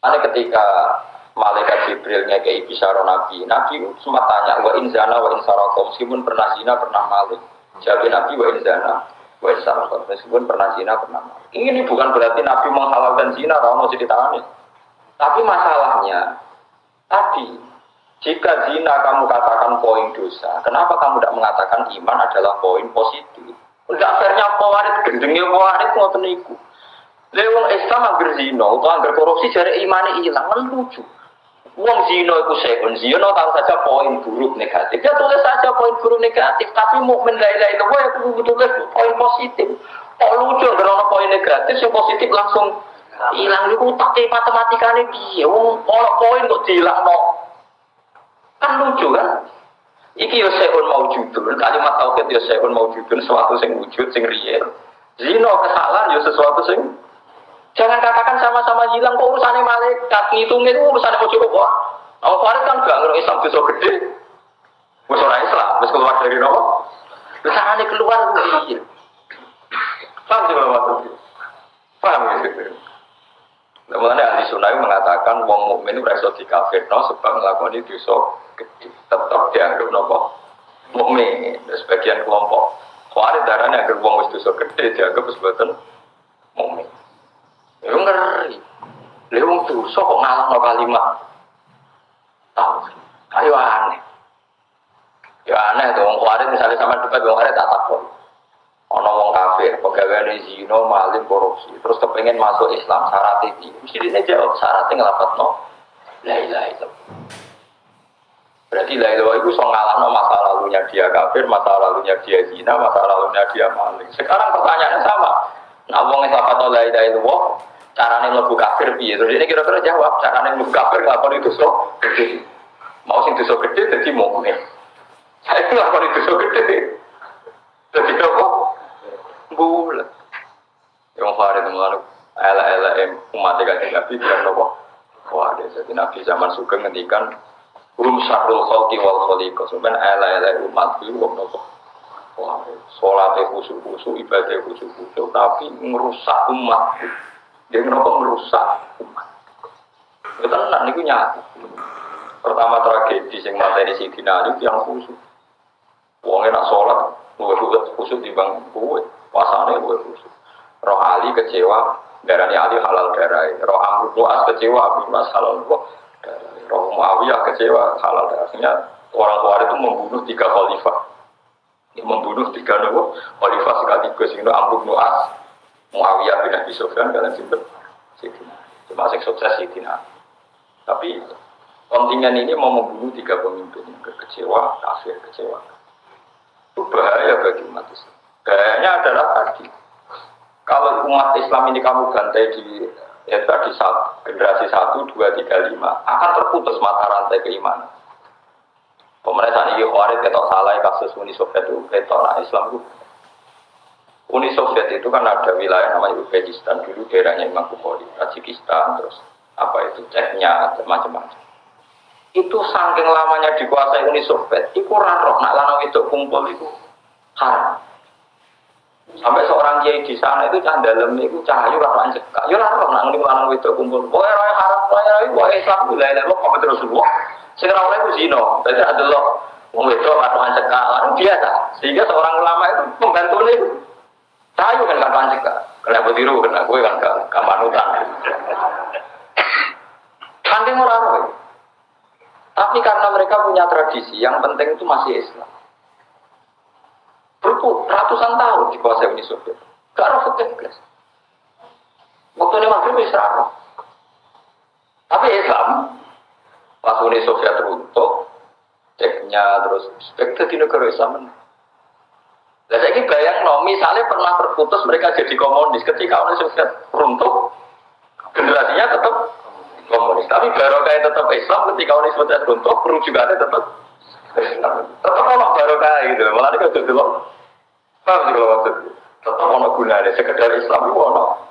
Ini ketika malaikat Jibril ke bisyara Nabi, Nabi sempat tanya, wa inzana wa insarakom, meskipun pernah zina, pernah malik. Jawab Nabi wa inzana wa insarakom, meskipun pernah zina, pernah malik. Ini bukan berarti Nabi menghalalkan zina, mau ceritanya. Tapi masalahnya, tadi, jika zina kamu katakan poin dosa, kenapa kamu tidak mengatakan iman adalah poin positif? Tidak fairnya pewaris, gendengnya pewaris, mau teniku. Lewong Islam angger zina atau angger korupsi jari imane hilang kan lucu. Wong zina itu sekon zina tahu saja poin buruk negatif. Dia tulis saja poin buruk negatif, tapi mukmin la ilaha illallah itu tulis poin positif. Oh lucu karena poin negatif yang positif langsung hilang itu tak matematika ini dia. Wong poin kok no. Kan lucu kan? Iki yo sekon mau judul, kalimat tauhid yo sekon mau judul sesuatu sing wujud sing real. Zina kesalahan yo sesuatu sing Jangan katakan sama-sama hilang kok urusannya malaikat, ngitungnya itu urusannya mau cukup kok. Nah, Farid kan gak ngerti Islam bisa gede. Wes orang Islam, wes keluar dari nopo. Terus keluar iya. Paham sih maksudnya? Paham gitu. Namun ahli sunnah mengatakan wong mukmin itu rasa kafir, no, sebab melakukan itu so. Tetap dianggap nopo mukmin. Sebagian kelompok Farid darahnya agar wong itu so gede dianggap mukmin. Itu ngeri. Lalu wong dosa kok ngalah kalimat. Tahu. Ayo aneh. Ya aneh tuh wong kuarit misalnya sama debat wong kuarit tak takut. Ono wong kafir, pegawai zino, maling, korupsi, terus kepengen masuk Islam syarat ini. Mesti dia jawab syaratnya ngelapat no. La illallah. Berarti la ilaha itu so no masa lalunya dia kafir, masa lalunya dia zina, masa lalunya dia maling. Sekarang pertanyaannya sama. Nah, wong apa tau la ilaha illallah, carane mlebu kafir piye? Terus ini kira-kira jawab, carane mlebu kafir lakoni dosa gede. Mau sing dosa gede dadi mukmin. Saya itu lakoni dosa gede. Dadi apa? Bulat. Yang farid mulane ala-ala umat kanjeng Nabi bilang nopo? Wah, jadi Nabi zaman sugeng ngendikan Rum syarul khalqi wal khaliqah. Sebenarnya ala-ala umat itu wong nopo? Wah, sholatnya khusyuk-khusyuk, ibadahnya khusyuk-khusyuk, tapi merusak umat. Dia kenapa merusak umat. Itu tenang, itu nyata. Pertama tragedi yang materi si Ali yang khusus. Wongnya nak sholat, gue khusus di bang gue. Pasannya gue khusus. Roh Ali kecewa, darahnya Ali halal darah. Roh Amr As kecewa, Abu Mas halal darah. Roh Muawiyah kecewa, halal darahnya. Orang tua itu membunuh tiga khalifah. Membunuh tiga nabi khalifah sekaligus. Ini Amr As, Muawiyah bin Abi Sufyan kalian sinten Sidina. Cuma sing sukses Sidina. Tapi kontingen ini mau membunuh tiga pemimpin yang kecewa, kafir, kecewa. Itu bahaya bagi umat Islam. Bahayanya adalah tadi. Kalau umat Islam ini kamu gantai di ya tadi saat generasi satu, dua, tiga, lima akan terputus mata rantai keimanan. Pemerintahan ini khawatir ketok salah kasus Uni Soviet itu nah Islam itu Uni Soviet itu kan ada wilayah namanya Uzbekistan dulu daerahnya Imam Bukhari, Tajikistan, terus apa itu Ceknya, macam-macam. Itu saking lamanya dikuasai Uni Soviet, itu roh nak lanang itu kumpul itu haram. Sampai seorang kiai di sana itu cah dalam itu cahayu rakyat cekak. Ya roh nak ngene lanang itu kumpul. Pokoknya roh haram, roh pokoknya Islam wilayah lo kok terus semua. Sing ora itu zina. Berarti ada lo wong wedok atau cekak, lalu biasa. Sehingga seorang ulama itu membantu Kena betiru, kena gue kan gak kamanutan. Kanting orang Tapi karena mereka punya tradisi, yang penting itu masih Islam. Berpuluh ratusan tahun di kuasa Uni Soviet. Gak ada guys. Waktu ini maghrib Israel. Tapi Islam, pas Uni Soviet runtuh, ceknya terus, spekta di negara Islam saya bayang no, misalnya pernah terputus mereka jadi komunis ketika Uni Soviet runtuh, generasinya tetap komunis. Tapi baru kayak tetap Islam ketika Uni Soviet runtuh, ada tetap Islam. Tetap ono kayak gitu. Malah ini kalau dulu, paham sih kalau maksud? Tetap ono gunanya. Sekedar Islam itu ono